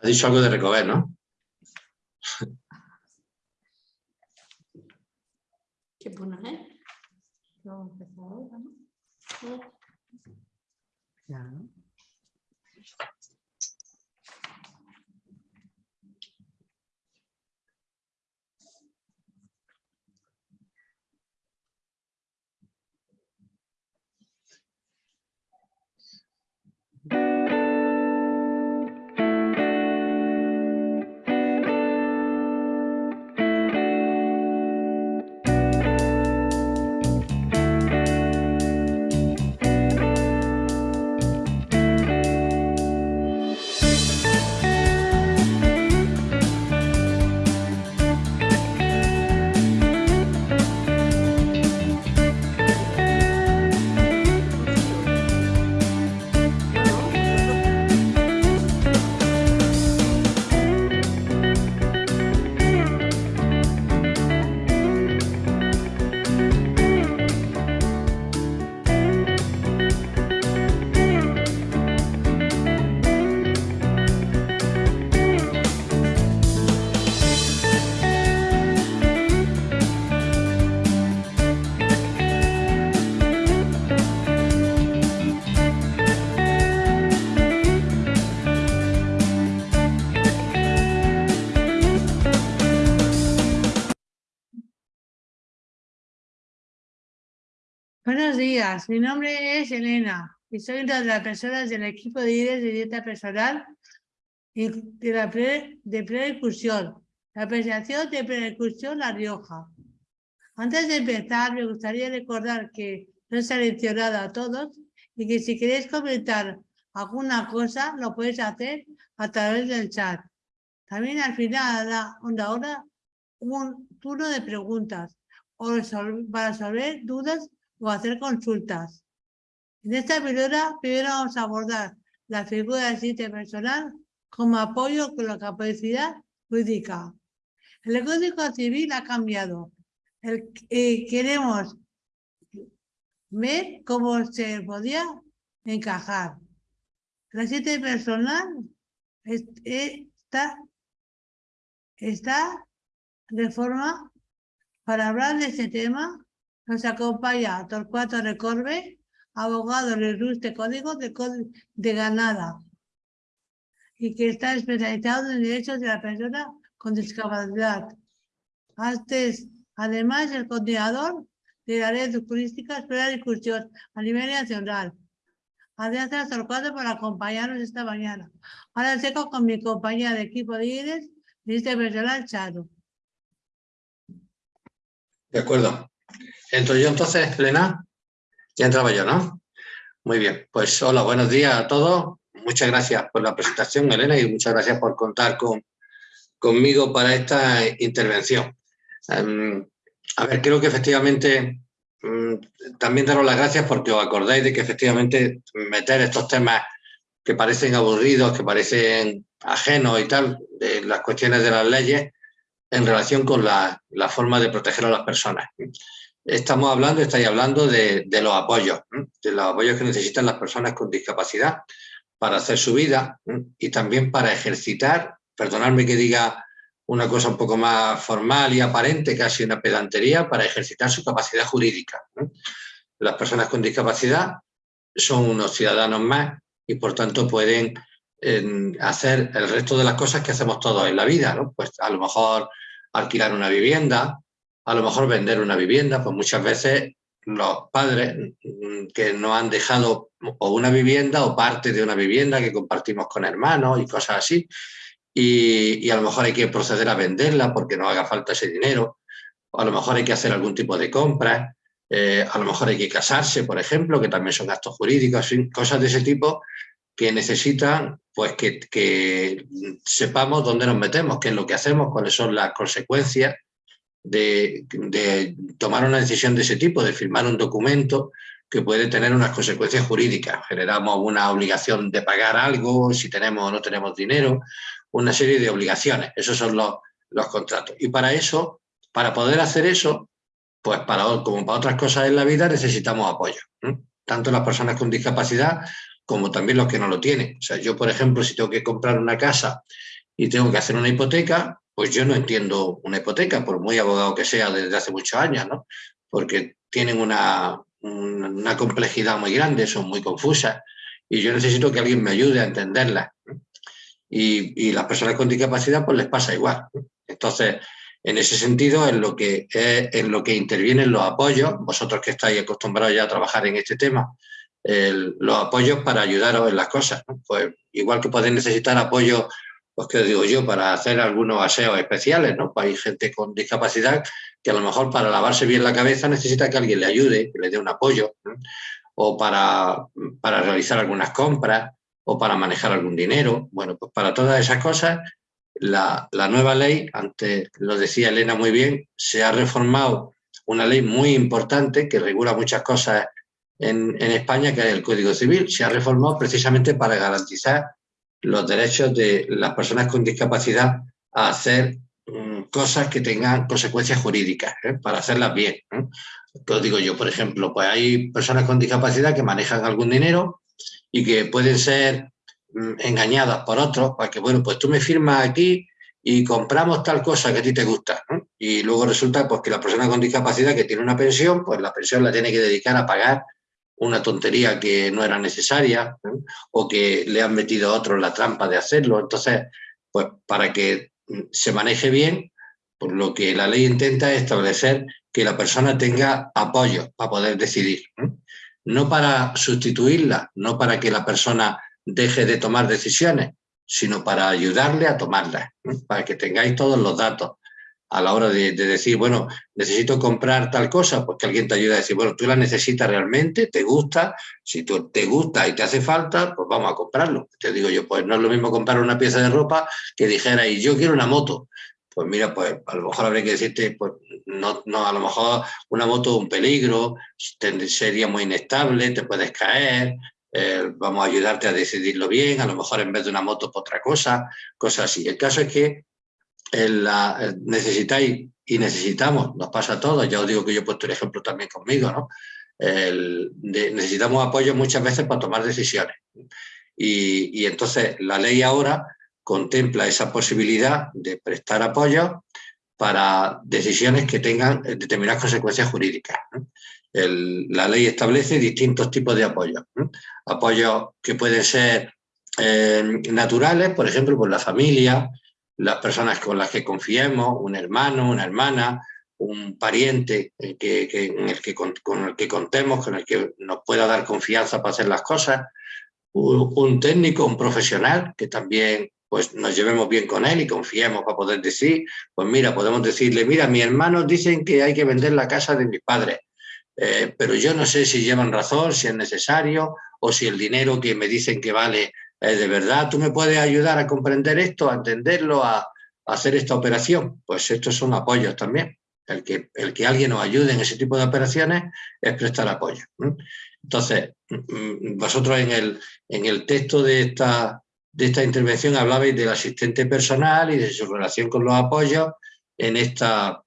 Ha dicho algo de recoger, ¿no? ¿Qué pones, eh? Vamos a empezar ahora, ¿no? Claro. Buenos días, mi nombre es Elena y soy una de las personas del equipo de líderes de dieta personal y de la pre, de preincursión, la apreciación de preincursión La Rioja. Antes de empezar, me gustaría recordar que no he seleccionado a todos y que si queréis comentar alguna cosa, lo podéis hacer a través del chat. También al final da una hora un turno de preguntas para resolver dudas o hacer consultas. En esta píldora primero vamos a abordar la figura del sitio personal como apoyo con la capacidad jurídica. El Código Civil ha cambiado. El, eh, queremos ver cómo se podía encajar. La sitio personal está, está de forma para hablar de este tema nos acompaña Torcuato Recorbe, abogado del ilustre código de, de Granada y que está especializado en derechos de la persona con discapacidad. Antes, además, el coordinador de la red turística espera discusión a nivel nacional. Gracias Torcuato por acompañarnos esta mañana. Ahora seco con mi compañía de equipo de líderes, este personal Charo. De acuerdo. ¿Entro yo entonces, Elena? Ya entraba yo, ¿no? Muy bien, pues hola, buenos días a todos. Muchas gracias por la presentación, Elena, y muchas gracias por contar con, conmigo para esta intervención. Em, a ver, creo que efectivamente mm, también daros las gracias porque os acordáis de que efectivamente meter estos temas que parecen aburridos, que parecen ajenos y tal, de las cuestiones de las leyes, en relación con la, la forma de proteger a las personas estamos hablando, estáis hablando de, los apoyos, de los apoyos que necesitan las personas con discapacidad para hacer su vida y también para ejercitar, perdonadme que diga una cosa un poco más formal y aparente, casi una pedantería, para ejercitar su capacidad jurídica. Las personas con discapacidad son unos ciudadanos más y por tanto pueden hacer el resto de las cosas que hacemos todos en la vida, Pues a lo mejor alquilar una vivienda, a lo mejor vender una vivienda, pues muchas veces los padres que no han dejado o una vivienda o parte de una vivienda que compartimos con hermanos y cosas así, y, a lo mejor hay que proceder a venderla porque no haga falta ese dinero, o a lo mejor hay que hacer algún tipo de compra, eh, a lo mejor hay que casarse, por ejemplo, que también son gastos jurídicos, cosas de ese tipo que necesitan pues que, que sepamos dónde nos metemos, qué es lo que hacemos, cuáles son las consecuencias de, tomar una decisión de ese tipo, de firmar un documento que puede tener unas consecuencias jurídicas. Generamos una obligación de pagar algo, si tenemos o no tenemos dinero, una serie de obligaciones. Esos son los, los contratos. Y para eso, para poder hacer eso, pues para, como para otras cosas en la vida necesitamos apoyo. Tanto las personas con discapacidad como también los que no lo tienen. O sea, yo, por ejemplo, si tengo que comprar una casa y tengo que hacer una hipoteca, pues yo no entiendo una hipoteca, por muy abogado que sea desde hace muchos años, ¿no? Porque tienen una, una complejidad muy grande, son muy confusas y yo necesito que alguien me ayude a entenderlas. Y, y, las personas con discapacidad pues les pasa igual. Entonces, en ese sentido, en lo que, en lo que intervienen los apoyos, vosotros que estáis acostumbrados ya a trabajar en este tema, los apoyos para ayudaros en las cosas. Pues igual que podéis necesitar apoyo, pues que digo yo, para hacer algunos aseos especiales, ¿no? Pues hay gente con discapacidad que a lo mejor para lavarse bien la cabeza necesita que alguien le ayude, que le dé un apoyo, o para, para realizar algunas compras, o para manejar algún dinero. Bueno, pues para todas esas cosas, la, la nueva ley, antes lo decía Elena muy bien, se ha reformado una ley muy importante que regula muchas cosas en, España, que es el Código Civil, se ha reformado precisamente para garantizar los derechos de las personas con discapacidad a hacer mm, cosas que tengan consecuencias jurídicas, ¿eh? para hacerlas bien. ¿eh? Digo yo, por ejemplo, pues hay personas con discapacidad que manejan algún dinero y que pueden ser mm, engañadas por otros, para que, bueno, pues tú me firmas aquí y compramos tal cosa que a ti te gusta. Y luego resulta pues, que la persona con discapacidad que tiene una pensión, pues la pensión la tiene que dedicar a pagar una tontería que no era necesaria o que le han metido a otros la trampa de hacerlo. Entonces, pues para que se maneje bien, pues lo que la ley intenta es establecer que la persona tenga apoyo para poder decidir. No para sustituirla, no para que la persona deje de tomar decisiones, sino para ayudarle a tomarlas, para que tengáis todos los datos a la hora de, decir, bueno, necesito comprar tal cosa, pues que alguien te ayude a decir, bueno, tú la necesitas realmente, te gusta, si tú te gusta y te hace falta, pues vamos a comprarlo. Te digo yo, pues no es lo mismo comprar una pieza de ropa que dijera, y yo quiero una moto. Pues mira, pues a lo mejor habría que decirte, pues no, no a lo mejor una moto es un peligro, sería muy inestable, te puedes caer, eh, vamos a ayudarte a decidirlo bien, a lo mejor en vez de una moto, por otra cosa, cosas así. El caso es que la, necesitáis y necesitamos, nos pasa a todos, ya os digo que yo he puesto el ejemplo también conmigo, ¿no? necesitamos apoyo muchas veces para tomar decisiones. Y, entonces la ley ahora contempla esa posibilidad de prestar apoyo para decisiones que tengan determinadas consecuencias jurídicas. la ley establece distintos tipos de apoyo. Apoyos que pueden ser eh, naturales, por ejemplo, por la familia, las personas con las que confiemos, un hermano, una hermana, un pariente en el que, con, el que contemos, con el que nos pueda dar confianza para hacer las cosas, un, técnico, un profesional, que también pues nos llevemos bien con él y confiemos para poder decir, pues mira, podemos decirle, mira, mis hermanos dicen que hay que vender la casa de mis padres, eh, pero yo no sé si llevan razón, si es necesario, o si el dinero que me dicen que vale ¿de verdad tú me puedes ayudar a comprender esto, a entenderlo, a, hacer esta operación? Pues estos son apoyos también. El que, el que alguien nos ayude en ese tipo de operaciones es prestar apoyo. Entonces, mm, vosotros en el, en el texto de esta, de esta intervención hablabais del asistente personal y de su relación con los apoyos en esta,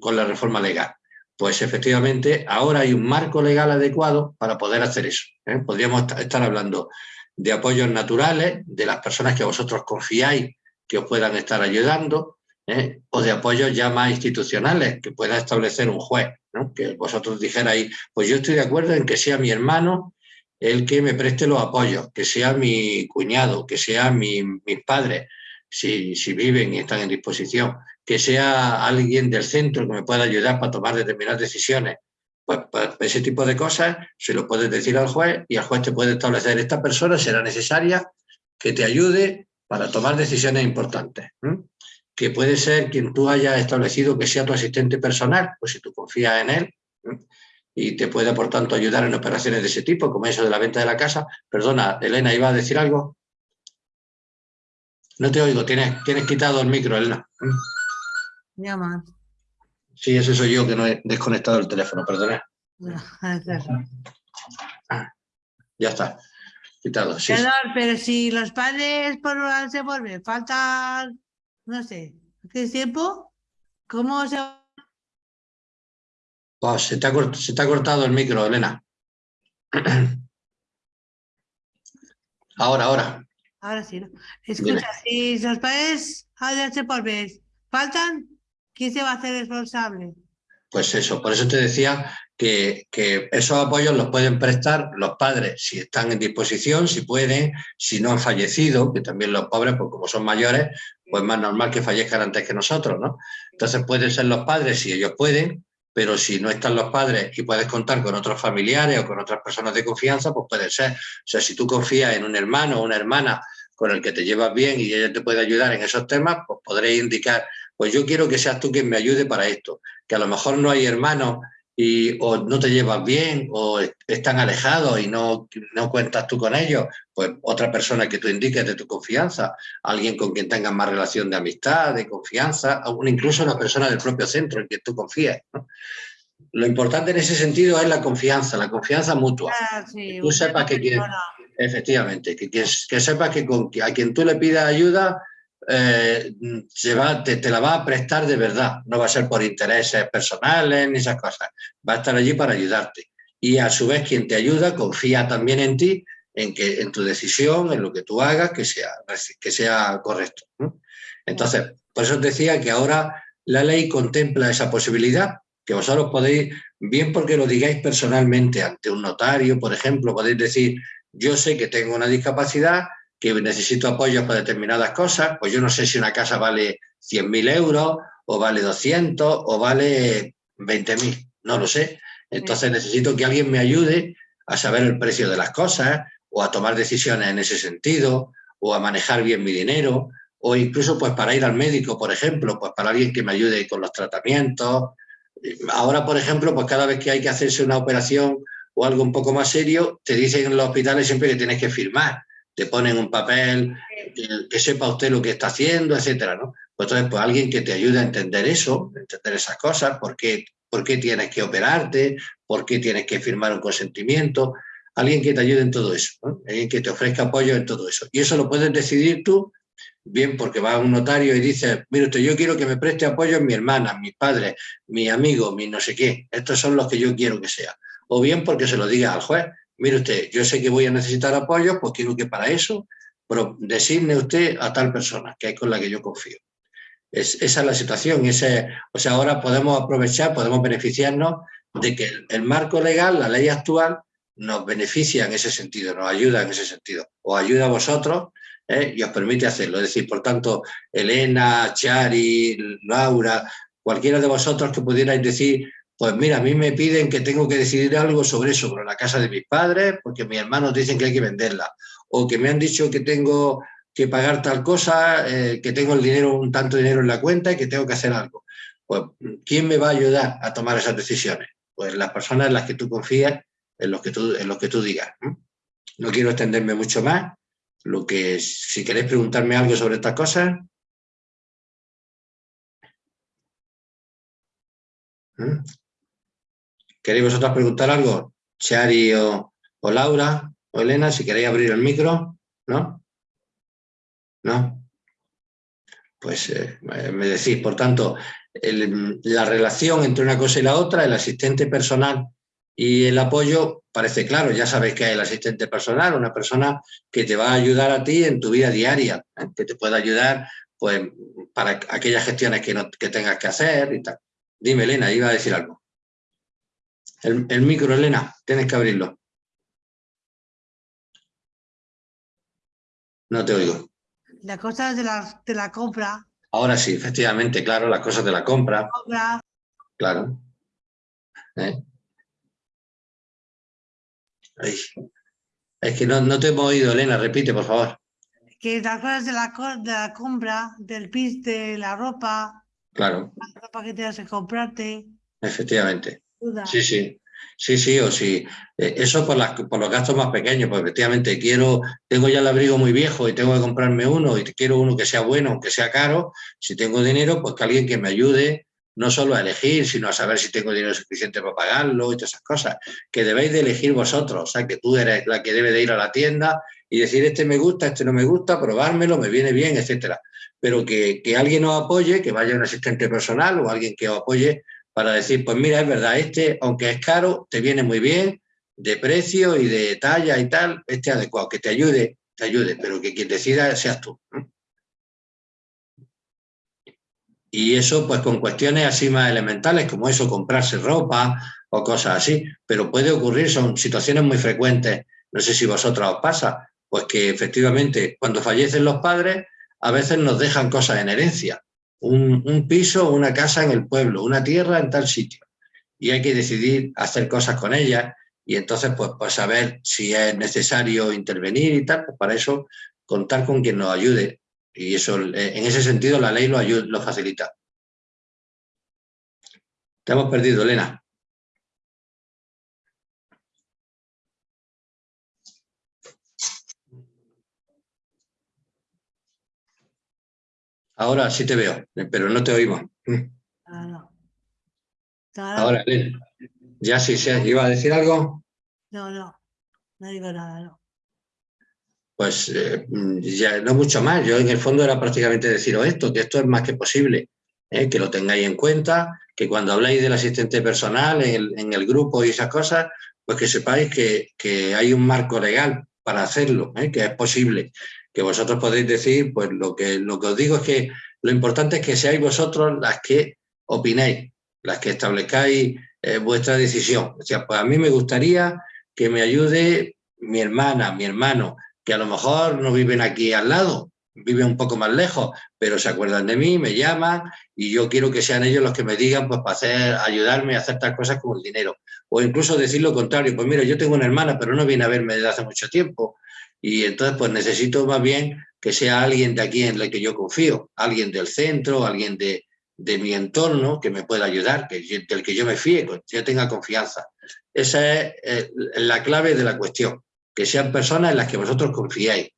con la reforma legal. Pues efectivamente, ahora hay un marco legal adecuado para poder hacer eso. ¿eh? Podríamos estar hablando de apoyos naturales, de las personas que vosotros confiáis que os puedan estar ayudando, ¿eh? o de apoyos ya más institucionales que pueda establecer un juez, que vosotros dijerais, pues yo estoy de acuerdo en que sea mi hermano el que me preste los apoyos, que sea mi cuñado, que sea mi, mis padres, si, si viven y están en disposición, que sea alguien del centro que me pueda ayudar para tomar determinadas decisiones, pues, pues, ese tipo de cosas se lo puedes decir al juez y el juez te puede establecer esta persona será necesaria que te ayude para tomar decisiones importantes. Que puede ser quien tú hayas establecido que sea tu asistente personal, pues si tú confías en él y te puede por tanto ayudar en operaciones de ese tipo, como eso de la venta de la casa. Perdona, Elena, ¿iba a decir algo? No te oigo, tienes, tienes quitado el micro, Elena. Ya más. Sí, ese soy yo que no he desconectado el teléfono, perdona. Ah, ya está, quitado. Sí, pero si los padres por se vuelven, falta, no sé, ¿qué tiempo? ¿Cómo se...? Pues se te, ha, cortado el micro, Elena. Ahora, ahora. Ahora sí, ¿no? Escucha, si los padres hace por vez faltan, ¿quién se va a hacer responsable? Pues eso, por eso te decía que, esos apoyos los pueden prestar los padres si están en disposición, si pueden, si no han fallecido, que también los pobres, pues como son mayores, pues más normal que fallezcan antes que nosotros, ¿no? Entonces pueden ser los padres si ellos pueden, pero si no están los padres y puedes contar con otros familiares o con otras personas de confianza, pues puede ser. O sea, si tú confías en un hermano o una hermana con el que te llevas bien y ella te puede ayudar en esos temas, pues podréis indicar, pues yo quiero que seas tú quien me ayude para esto, que a lo mejor no hay hermanos y o no te llevas bien o están alejados y no, no cuentas tú con ellos, pues otra persona que tú indiques de tu confianza, alguien con quien tengas más relación de amistad, de confianza, incluso una persona del propio centro en quien tú confíes. Lo importante en ese sentido es la confianza, la confianza mutua. Ah, sí, tú sepas que quien, efectivamente, que, que, que sepas que con, a quien tú le pidas ayuda eh, se va, te, la va a prestar de verdad, no va a ser por intereses personales ni esas cosas, va a estar allí para ayudarte. Y a su vez quien te ayuda confía también en ti, en, que, en tu decisión, en lo que tú hagas, que sea, que sea correcto. Entonces, por eso os decía que ahora la ley contempla esa posibilidad, que vosotros podéis, bien porque lo digáis personalmente ante un notario, por ejemplo, podéis decir, yo sé que tengo una discapacidad, que necesito apoyo para determinadas cosas, pues yo no sé si una casa vale 100.000 euros, o vale 200, o vale 20.000, no lo sé. Entonces necesito que alguien me ayude a saber el precio de las cosas, o a tomar decisiones en ese sentido, o a manejar bien mi dinero, o incluso pues para ir al médico, por ejemplo, pues para alguien que me ayude con los tratamientos. Ahora, por ejemplo, pues cada vez que hay que hacerse una operación o algo un poco más serio, te dicen en los hospitales siempre que tienes que firmar te ponen un papel, que, sepa usted lo que está haciendo, etcétera, ¿no? Pues entonces, pues alguien que te ayude a entender eso, entender esas cosas, por qué, por qué tienes que operarte, por qué tienes que firmar un consentimiento, alguien que te ayude en todo eso, alguien que te ofrezca apoyo en todo eso. Y eso lo puedes decidir tú, bien porque va a un notario y dice, mire usted, yo quiero que me preste apoyo en mi hermana, mis padres, mi amigo, mi no sé qué, estos son los que yo quiero que sea. O bien porque se lo diga al juez, mire usted, yo sé que voy a necesitar apoyo, pues quiero que para eso designe usted a tal persona, que es con la que yo confío. Es, esa es la situación. Ese, o sea, ahora podemos aprovechar, podemos beneficiarnos de que el, marco legal, la ley actual, nos beneficia en ese sentido, nos ayuda en ese sentido. Os ayuda a vosotros ¿eh? y os permite hacerlo. Es decir, por tanto, Elena, Chari, Laura, cualquiera de vosotros que pudierais decir, pues mira, a mí me piden que tengo que decidir algo sobre eso, sobre la casa de mis padres, porque mis hermanos dicen que hay que venderla, o que me han dicho que tengo que pagar tal cosa, eh, que tengo el dinero, un tanto dinero en la cuenta y que tengo que hacer algo. Pues, ¿quién me va a ayudar a tomar esas decisiones? Pues las personas en las que tú confías, en los que tú, en los que tú digas. No quiero extenderme mucho más. Lo que, si queréis preguntarme algo sobre estas cosas, ¿Queréis vosotros preguntar algo? Chari o, Laura o Elena, si queréis abrir el micro, ¿no? ¿No? Pues eh, me decís, por tanto, la relación entre una cosa y la otra, el asistente personal y el apoyo, parece claro, ya sabéis que hay el asistente personal, una persona que te va a ayudar a ti en tu vida diaria, ¿eh? que te puede ayudar pues, para aquellas gestiones que, no, que tengas que hacer y tal. Dime, Elena, iba a decir algo. El, micro, Elena, tienes que abrirlo. No te oigo. Las cosas de la, de la compra. Ahora sí, efectivamente, claro, las cosas de la compra. compra. Claro. ¿Eh? Es que no, no, te hemos oído, Elena, repite, por favor. Que las cosas de la, de la compra, del pis, de la ropa. Claro. La ropa que tienes que comprarte. Efectivamente. Sí, sí. Sí, sí, o sí. Eh, eso por, las, por los gastos más pequeños, pues efectivamente quiero, tengo ya el abrigo muy viejo y tengo que comprarme uno y quiero uno que sea bueno, aunque sea caro. Si tengo dinero, pues que alguien que me ayude no solo a elegir, sino a saber si tengo dinero suficiente para pagarlo y todas esas cosas, que debéis de elegir vosotros, o sea, que tú eres la que debe de ir a la tienda y decir, este me gusta, este no me gusta, probármelo, me viene bien, etcétera. Pero que, que alguien os apoye, que vaya un asistente personal o alguien que os apoye para decir, pues mira, es verdad, este, aunque es caro, te viene muy bien, de precio y de talla y tal, este adecuado, que te ayude te ayude, pero que quien decida seas tú. Y eso pues con cuestiones así más elementales, como eso, comprarse ropa o cosas así, pero puede ocurrir, son situaciones muy frecuentes, no sé si vosotros os pasa, pues que efectivamente cuando fallecen los padres a veces nos dejan cosas en herencia, un, un piso, una casa en el pueblo, una tierra en tal sitio, y hay que decidir hacer cosas con ellas y entonces pues, pues saber si es necesario intervenir y tal, pues para eso contar con quien nos ayude y eso, eh, en ese sentido, la ley lo, ayuda, lo facilita. Te hemos perdido, Elena. Ahora sí te veo, pero no te oímos. Ahora, Elena. Ya sí, sí, ¿iba a decir algo? No, no, no digo nada, no pues eh, ya no mucho más. Yo en el fondo era prácticamente deciros esto, que esto es más que posible, ¿eh? que lo tengáis en cuenta, que cuando habláis del asistente personal en el, grupo y esas cosas, pues que sepáis que, hay un marco legal para hacerlo, ¿eh? que es posible, que vosotros podéis decir, pues lo que, lo que os digo es que lo importante es que seáis vosotros las que opinéis, las que establezcáis vuestra decisión. O sea, pues a mí me gustaría que me ayude mi hermana, mi hermano, que a lo mejor no viven aquí al lado, viven un poco más lejos, pero se acuerdan de mí, me llaman y yo quiero que sean ellos los que me digan pues para hacer, ayudarme a hacer tal cosas como el dinero. O incluso decir lo contrario, pues mira, yo tengo una hermana, pero no viene a verme desde hace mucho tiempo y entonces pues necesito más bien que sea alguien de aquí en el que yo confío, alguien del centro, alguien de, de mi entorno que me pueda ayudar, que, del que yo me fíe, que yo tenga confianza. Esa es eh, la clave de la cuestión que sean personas en las que vosotros confiáis.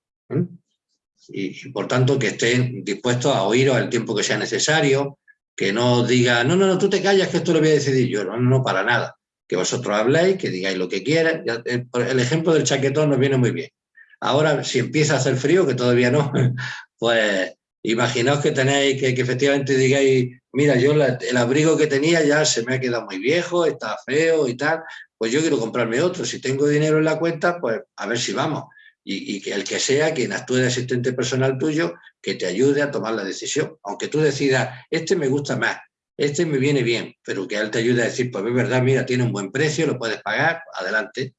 Y, por tanto que estén dispuestos a oíros el tiempo que sea necesario, que no digan, no, no, no, tú te callas que esto lo voy a decidir yo, no, no, para nada. Que vosotros habléis, que digáis lo que quieran. El ejemplo del chaquetón nos viene muy bien. Ahora, si empieza a hacer frío, que todavía no, pues imaginaos que tenéis, que, efectivamente digáis, mira, yo el abrigo que tenía ya se me ha quedado muy viejo, está feo y tal, pues yo quiero comprarme otro. Si tengo dinero en la cuenta, pues a ver si vamos. Y, que el que sea quien actúe de asistente personal tuyo, que te ayude a tomar la decisión. Aunque tú decidas, este me gusta más, este me viene bien, pero que él te ayude a decir, pues es verdad, mira, tiene un buen precio, lo puedes pagar, adelante.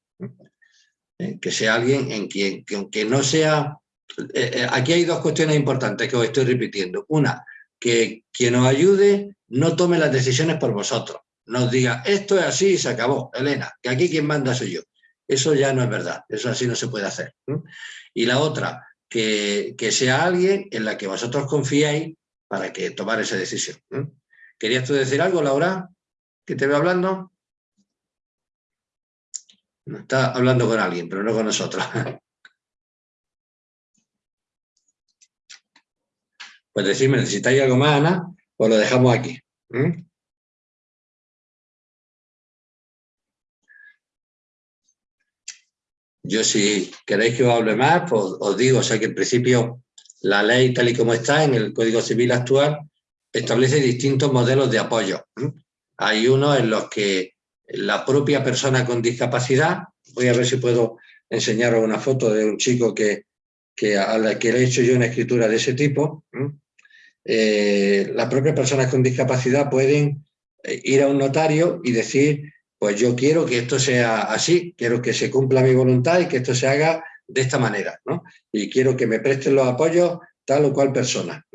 ¿Eh? Que sea alguien en quien, que aunque no sea... Eh, eh, aquí hay dos cuestiones importantes que os estoy repitiendo. Una, que quien os ayude no tome las decisiones por vosotros nos diga, esto es así y se acabó, Elena, que aquí quien manda soy yo. Eso ya no es verdad, eso así no se puede hacer. Y la otra, que, sea alguien en la que vosotros confiáis para que tomar esa decisión. ¿Querías tú decir algo, Laura? ¿Que te veo hablando? Está hablando con alguien, pero no con nosotros. Pues decirme, ¿necesitáis algo más, Ana? Pues lo dejamos aquí. Yo si queréis que os hable más, pues os digo, o sea que en principio la ley tal y como está en el Código Civil actual establece distintos modelos de apoyo. Hay unos en los que la propia persona con discapacidad, voy a ver si puedo enseñaros una foto de un chico que, que a la que le he hecho yo una escritura de ese tipo, eh, las propias personas con discapacidad pueden eh, ir a un notario y decir pues yo quiero que esto sea así, quiero que se cumpla mi voluntad y que esto se haga de esta manera, ¿no? Y quiero que me presten los apoyos tal o cual persona.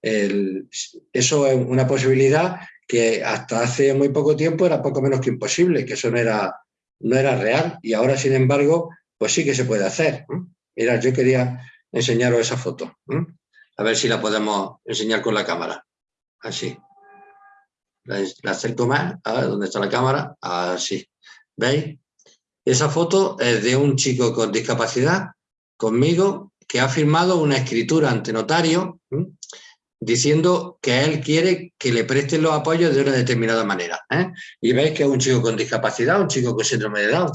eso es una posibilidad que hasta hace muy poco tiempo era poco menos que imposible, que eso no era, no era real y ahora, sin embargo, pues sí que se puede hacer. Mira, yo quería enseñaros esa foto, a ver si la podemos enseñar con la cámara, así. La, acerco más, a ver dónde está la cámara, así, ¿veis? Esa foto es de un chico con discapacidad, conmigo, que ha firmado una escritura ante notario diciendo que él quiere que le presten los apoyos de una determinada manera. ¿eh? Y veis que es un chico con discapacidad, un chico con síndrome de Down.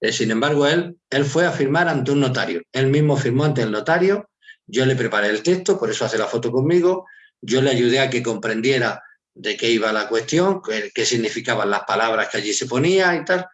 Eh, sin embargo, él, él fue a firmar ante un notario. Él mismo firmó ante el notario, yo le preparé el texto, por eso hace la foto conmigo, yo le ayudé a que comprendiera de qué iba la cuestión, qué, significaban las palabras que allí se ponía y tal.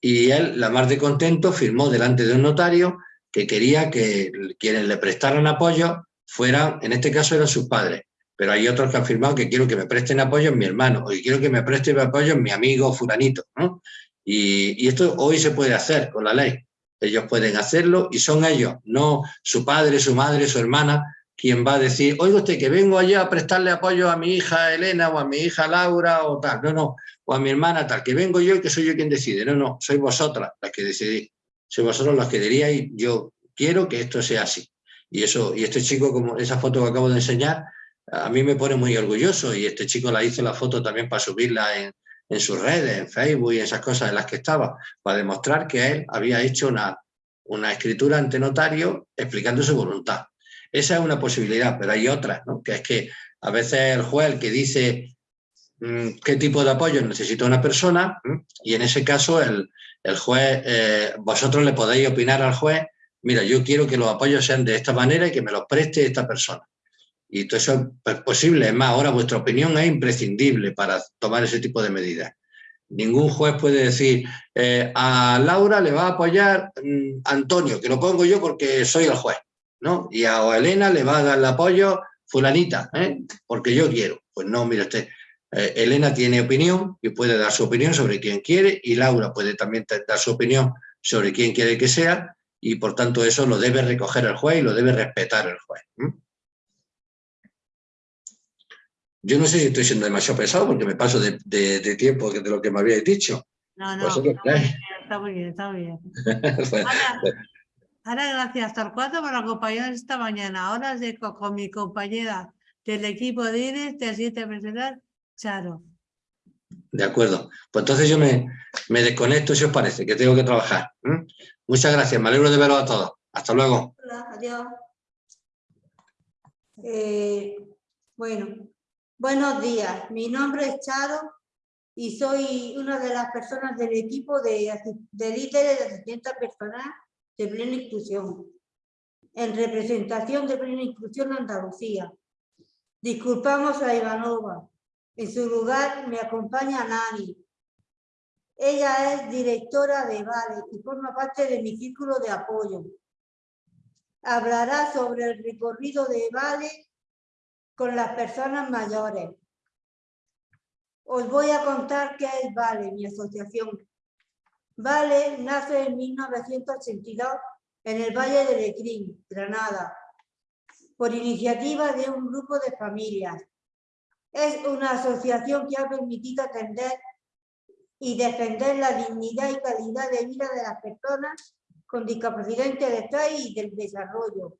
Y él, la más de contento, firmó delante de un notario que quería que quienes le prestaran apoyo fueran, en este caso eran sus padres, pero hay otros que han afirmado que quiero que me presten apoyo en mi hermano, o quiero que me presten apoyo en mi amigo fulanito, ¿no? Y, y, esto hoy se puede hacer con la ley. Ellos pueden hacerlo y son ellos, no su padre, su madre, su hermana, quien va a decir, oiga usted, que vengo allá a prestarle apoyo a mi hija Elena o a mi hija Laura o tal, no, no, o a mi hermana tal, que vengo yo y que soy yo quien decide, no, no, sois vosotras las que decidís, sois vosotros las que diríais, yo quiero que esto sea así. Y eso, y este chico, como esa foto que acabo de enseñar, a mí me pone muy orgulloso y este chico la hizo la foto también para subirla en, en sus redes, en Facebook y esas cosas en las que estaba, para demostrar que él había hecho una, una escritura ante notario explicando su voluntad. Esa es una posibilidad, pero hay otras, ¿no? que es que a veces el juez que dice mm, qué tipo de apoyo necesita una persona y en ese caso el, juez, eh, vosotros le podéis opinar al juez, mira, yo quiero que los apoyos sean de esta manera y que me los preste esta persona. Y todo eso es posible, es más, ahora vuestra opinión es imprescindible para tomar ese tipo de medidas. Ningún juez puede decir, eh, a Laura le va a apoyar mm, Antonio, que lo pongo yo porque soy el juez. ¿no? Y a Elena le va a dar el apoyo fulanita, ¿eh? porque yo quiero. Pues no, usted, eh, Elena tiene opinión y puede dar su opinión sobre quién quiere y Laura puede también dar su opinión sobre quién quiere que sea y por tanto eso lo debe recoger el juez y lo debe respetar el juez. Yo no sé si estoy siendo demasiado pesado porque me paso de, tiempo de lo que me habíais dicho. No, no, está muy bien, está muy bien. Ahora, gracias, Torcuato, por acompañarnos esta mañana. De con mi compañera del equipo de INES del siguiente personal, Charo. De acuerdo. Pues entonces yo me, me desconecto, si os parece, que tengo que trabajar. Muchas gracias, me alegro de veros a todos. Hasta luego. Hola, adiós. Eh, bueno, buenos días. Mi nombre es Charo y soy una de las personas del equipo de, de líderes de asistencia personal de plena inclusión, en representación de plena inclusión Andalucía. Disculpamos a Ivanova. En su lugar me acompaña Nani. Ella es directora de Vale y forma parte de mi círculo de apoyo. Hablará sobre el recorrido de Vale con las personas mayores. Os voy a contar qué es Vale, mi asociación. Vale nace en 1982 en el Valle de Lecrín, Granada, por iniciativa de un grupo de familias. Es una asociación que ha permitido atender y defender la dignidad y calidad de vida de las personas con discapacidad intelectual y del desarrollo.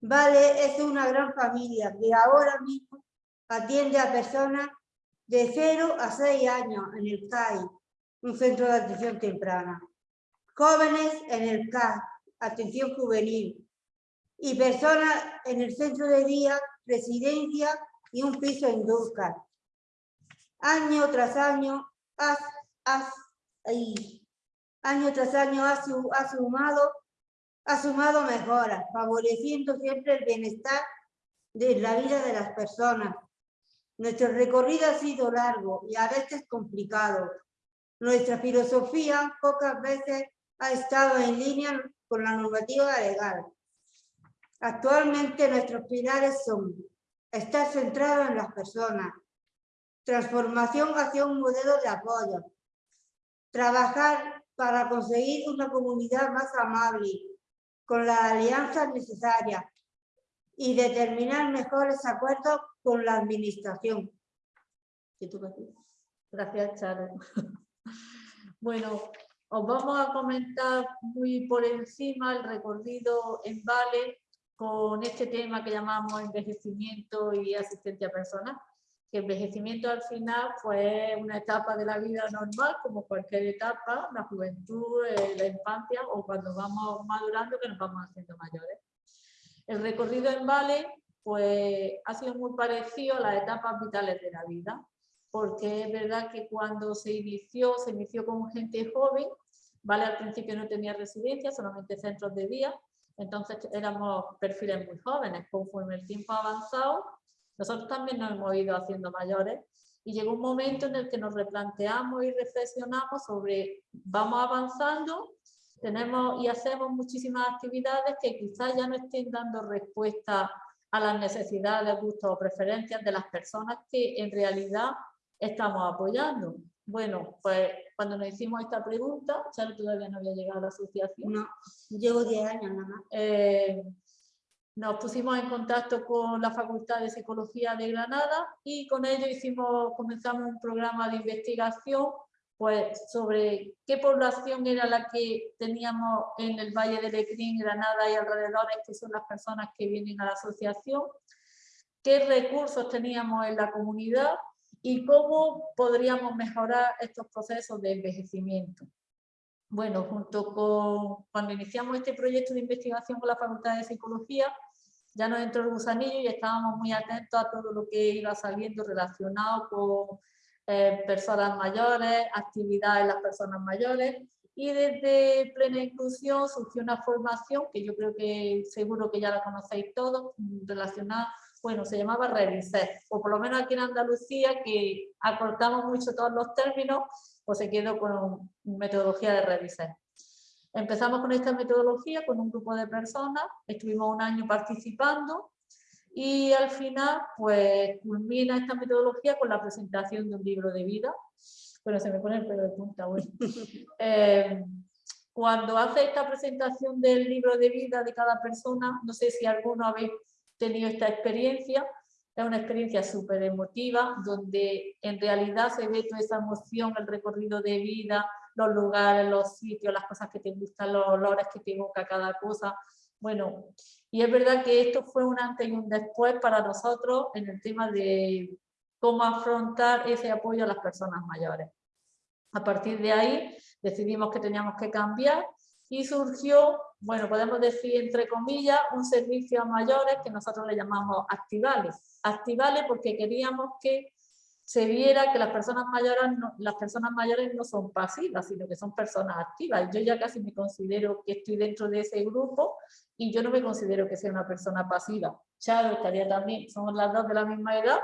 Vale es una gran familia que ahora mismo atiende a personas de 0 a 6 años en el CAI un centro de atención temprana. Jóvenes en el CAS, atención juvenil. Y personas en el centro de día, residencia y un piso en Dulcar. Año tras año, año tras año ha, sumado, ha sumado mejoras, favoreciendo siempre el bienestar de la vida de las personas. Nuestro recorrido ha sido largo y a veces complicado, nuestra filosofía pocas veces ha estado en línea con la normativa legal. Actualmente nuestros pilares son estar centrado en las personas, transformación hacia un modelo de apoyo, trabajar para conseguir una comunidad más amable, con las alianzas necesarias y determinar mejores acuerdos con la administración. Gracias, Charo. Bueno, os vamos a comentar muy por encima el recorrido en Vale con este tema que llamamos envejecimiento y asistencia personal. Que envejecimiento al final fue una etapa de la vida normal, como cualquier etapa, la juventud, eh, la infancia o cuando vamos madurando que nos vamos haciendo mayores. El recorrido en Vale pues, ha sido muy parecido a las etapas vitales de la vida porque es verdad que cuando se inició, se inició con gente joven, ¿vale? Al principio no tenía residencia, solamente centros de día, entonces éramos perfiles muy jóvenes. Conforme el tiempo ha avanzado, nosotros también nos hemos ido haciendo mayores y llegó un momento en el que nos replanteamos y reflexionamos sobre, vamos avanzando tenemos y hacemos muchísimas actividades que quizás ya no estén dando respuesta a las necesidades, gustos o preferencias de las personas que en realidad estamos apoyando. Bueno, pues cuando nos hicimos esta pregunta, Charo todavía no había llegado a la asociación. No, llevo 10 años nada más. Eh, nos pusimos en contacto con la Facultad de Psicología de Granada y con ello hicimos, comenzamos un programa de investigación pues, sobre qué población era la que teníamos en el Valle de Lecrín, Granada y alrededores, que son las personas que vienen a la asociación, qué recursos teníamos en la comunidad y cómo podríamos mejorar estos procesos de envejecimiento. Bueno, junto con cuando iniciamos este proyecto de investigación con la Facultad de Psicología, ya nos entró el gusanillo y estábamos muy atentos a todo lo que iba saliendo relacionado con eh, personas mayores, actividades de las personas mayores y desde Plena Inclusión surgió una formación que yo creo que seguro que ya la conocéis todos, relacionada bueno, se llamaba Reviset, o por lo menos aquí en Andalucía, que acortamos mucho todos los términos, pues se quedó con metodología de Reviset. Empezamos con esta metodología con un grupo de personas, estuvimos un año participando y al final pues culmina esta metodología con la presentación de un libro de vida. Bueno, se me pone el pelo de punta, bueno. Eh, cuando hace esta presentación del libro de vida de cada persona, no sé si alguno habéis tenido esta experiencia, es una experiencia súper emotiva, donde en realidad se ve toda esa emoción, el recorrido de vida, los lugares, los sitios, las cosas que te gustan, los olores que te evoca cada cosa. Bueno, y es verdad que esto fue un antes y un después para nosotros en el tema de cómo afrontar ese apoyo a las personas mayores. A partir de ahí decidimos que teníamos que cambiar y surgió, bueno, podemos decir entre comillas, un servicio a mayores que nosotros le llamamos activales. Activales porque queríamos que se viera que las personas mayores no, las personas mayores no son pasivas, sino que son personas activas. Yo ya casi me considero que estoy dentro de ese grupo y yo no me considero que sea una persona pasiva. Charo estaría también, somos las dos de la misma edad,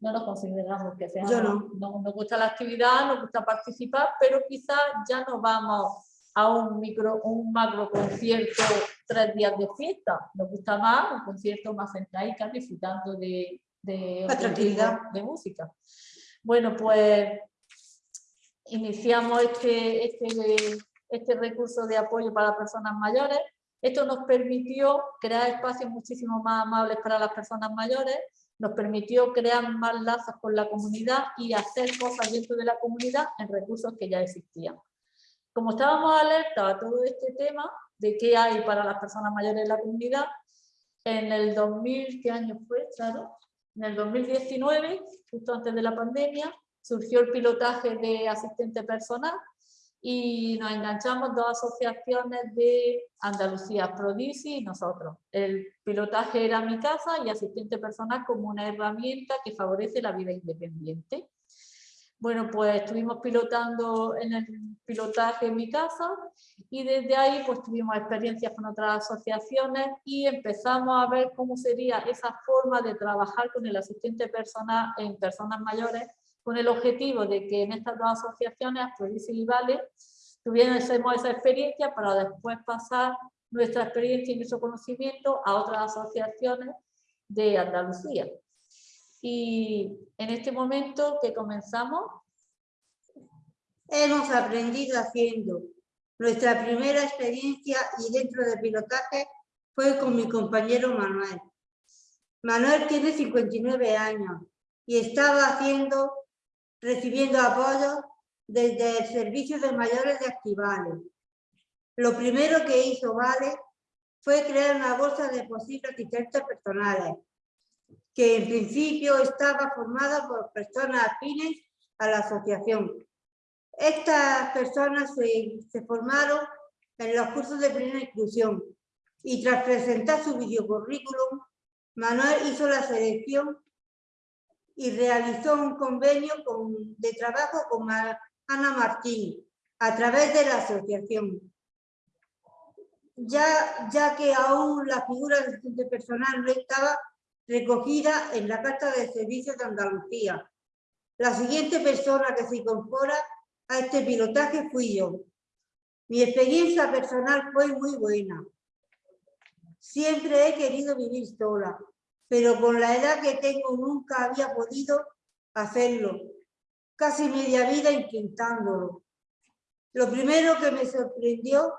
no nos consideramos que seamos, Yo no. nos gusta la actividad, nos gusta participar, pero quizás ya no vamos a un micro, un macro concierto tres días de fiesta. Nos gusta más un concierto más sentadita disfrutando de, de, tranquilidad. de música. Bueno, pues iniciamos este, este, este recurso de apoyo para personas mayores. Esto nos permitió crear espacios muchísimo más amables para las personas mayores, nos permitió crear más lazos con la comunidad y hacer cosas dentro de la comunidad en recursos que ya existían. Como estábamos alerta a todo este tema de qué hay para las personas mayores en la comunidad, en el 2000, ¿qué año fue? En el 2019, justo antes de la pandemia, surgió el pilotaje de asistente personal y nos enganchamos dos asociaciones de Andalucía, Prodisi y nosotros. El pilotaje era mi casa y asistente personal como una herramienta que favorece la vida independiente. Bueno, pues estuvimos pilotando en el pilotaje en mi casa y desde ahí pues tuvimos experiencias con otras asociaciones y empezamos a ver cómo sería esa forma de trabajar con el asistente personal en personas mayores con el objetivo de que en estas dos asociaciones, Afrodisi y Vale, tuviésemos esa experiencia para después pasar nuestra experiencia y nuestro conocimiento a otras asociaciones de Andalucía. Y en este momento que comenzamos... Hemos aprendido haciendo. Nuestra primera experiencia y dentro del pilotaje fue con mi compañero Manuel. Manuel tiene 59 años y estaba haciendo, recibiendo apoyo desde el Servicio de Mayores de Activales. Lo primero que hizo Vale fue crear una bolsa de posibles asistentes personales que en principio estaba formada por personas afines a la asociación. Estas personas se, formaron en los cursos de plena inclusión y tras presentar su videocurrículum, Manuel hizo la selección y realizó un convenio de trabajo con Ana Martín a través de la asociación. Ya, ya que aún la figura del personal no estaba recogida en la Carta de Servicios de Andalucía. La siguiente persona que se incorpora a este pilotaje fui yo. Mi experiencia personal fue muy buena. Siempre he querido vivir sola, pero con la edad que tengo nunca había podido hacerlo. Casi media vida intentándolo. Lo primero que me sorprendió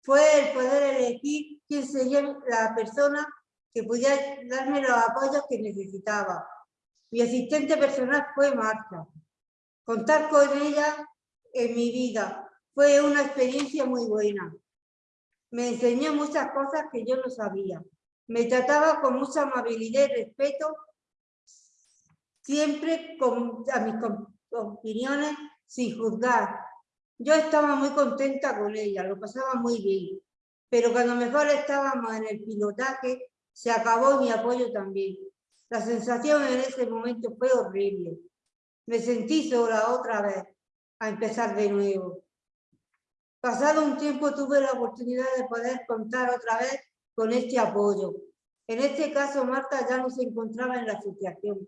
fue el poder elegir quién sería la persona que pudiera darme los apoyos que necesitaba. Mi asistente personal fue Marta. Contar con ella en mi vida fue una experiencia muy buena. Me enseñó muchas cosas que yo no sabía. Me trataba con mucha amabilidad y respeto, siempre con a mis opiniones sin juzgar. Yo estaba muy contenta con ella, lo pasaba muy bien. Pero cuando mejor estábamos en el pilotaje, se acabó mi apoyo también. La sensación en ese momento fue horrible. Me sentí sola otra vez, a empezar de nuevo. Pasado un tiempo tuve la oportunidad de poder contar otra vez con este apoyo. En este caso Marta ya no se encontraba en la asociación,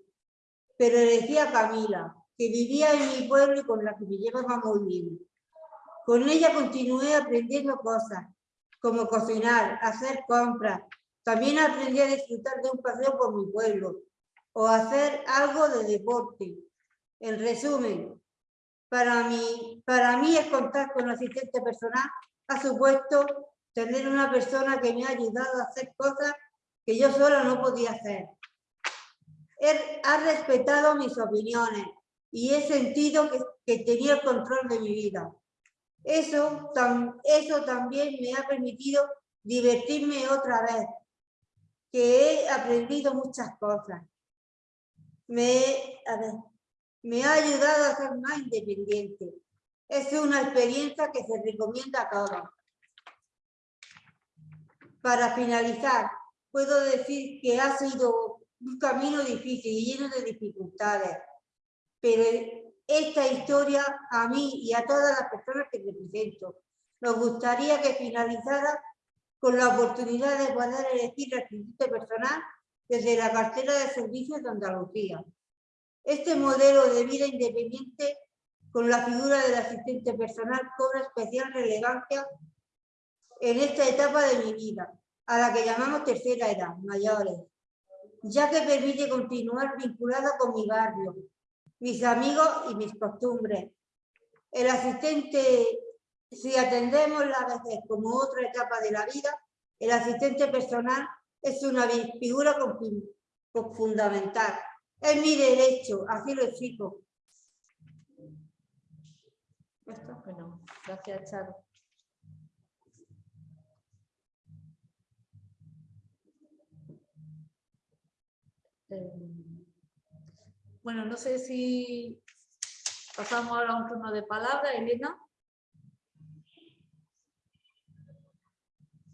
pero decía a Camila, que vivía en mi pueblo y con la que me llevaba muy bien. Con ella continué aprendiendo cosas, como cocinar, hacer compras. También aprendí a disfrutar de un paseo por mi pueblo o hacer algo de deporte. En resumen, para mí, para mí es contar con un asistente personal ha supuesto tener una persona que me ha ayudado a hacer cosas que yo sola no podía hacer. Él ha respetado mis opiniones y he sentido que, que tenía el control de mi vida. Eso, eso también me ha permitido divertirme otra vez, que he aprendido muchas cosas. Me, a ver, me ha ayudado a ser más independiente. Es una experiencia que se recomienda a todos. Para finalizar, puedo decir que ha sido un camino difícil y lleno de dificultades, pero esta historia a mí y a todas las personas que represento nos gustaría que finalizara con la oportunidad de poder elegir el asistente personal desde la cartera de servicios de Andalucía. Este modelo de vida independiente con la figura del asistente personal cobra especial relevancia en esta etapa de mi vida, a la que llamamos tercera edad, mayores, ya que permite continuar vinculada con mi barrio, mis amigos y mis costumbres. El asistente, si atendemos la vejez como otra etapa de la vida, el asistente personal es una figura fundamental es mi derecho, así lo exijo. Bueno, gracias, Charo. Eh, bueno, no sé si pasamos ahora a un turno de palabra, Elena.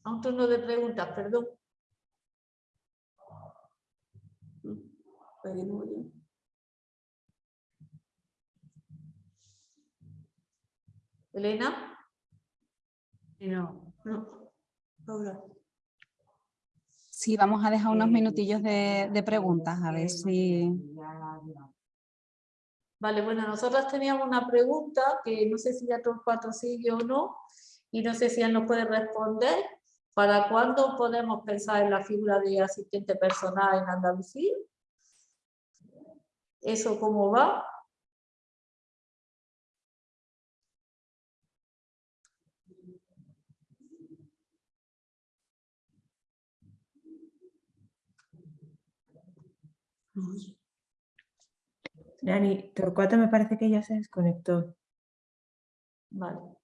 A un turno de preguntas, perdón. Elena. No. No. Sí, vamos a dejar unos minutillos de, de preguntas, a ver si... Vale, bueno, nosotras teníamos una pregunta que no sé si ya todos cuatro sigue o no, y no sé si él nos puede responder. ¿Para cuándo podemos pensar en la figura de asistente personal en Andalucía? ¿Eso cómo va? Nani, Torcuato me parece que ya se desconectó. Vale.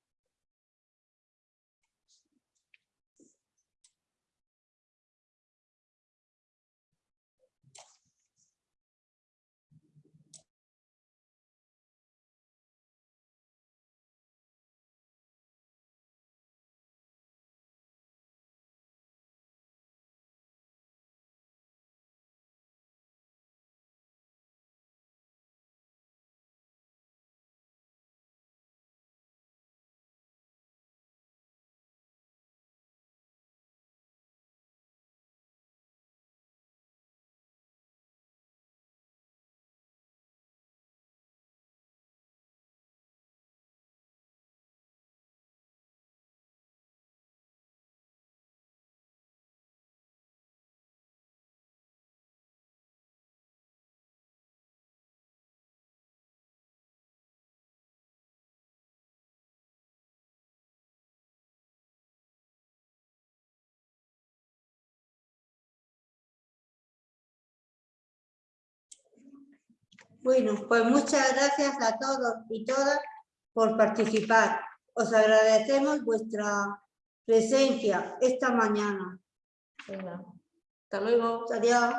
Bueno, pues muchas gracias a todos y todas por participar. Os agradecemos vuestra presencia esta mañana. Venga, Hasta luego. Adiós.